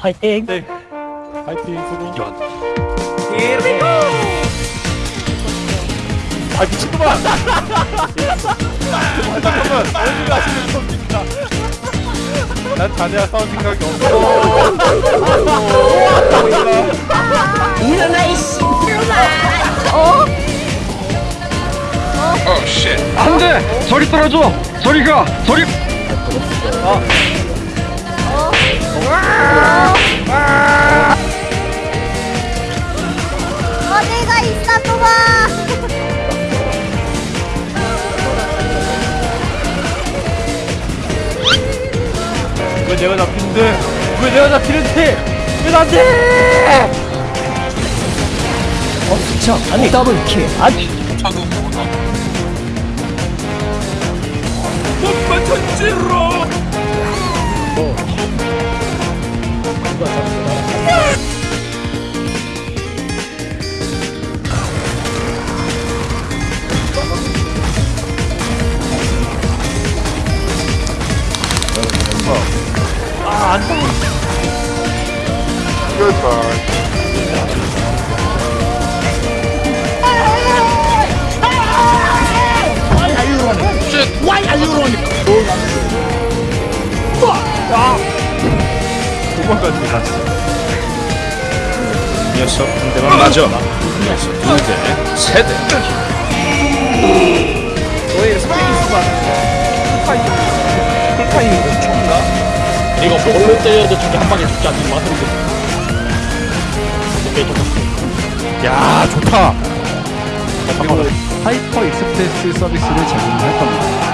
화이팅! 네. 파이팅 수고. 아 미친놈아! 잠깐만 어디 가시는 겁니까? 난 자네와 싸울 생각이 없어. 일어나 이 씨발놈아 어? 안돼! 저리 떨어져! 저리 가! 저리! 어 내가 잡히는데? 왜 내가 잡히는데? 왜 나한테? 어, 그쵸. 아니, 더블킬. 아니, 도 망가지 다시. 녀석 한 대만 맞아. 녀석 두 대, 세 대. 이거 볼로 때려도 저게 한 방에 죽지 않는 맛은 오케이, 똑같아. 야 좋다. 하이퍼 익스프레스 서비스를 제공할 겁니다.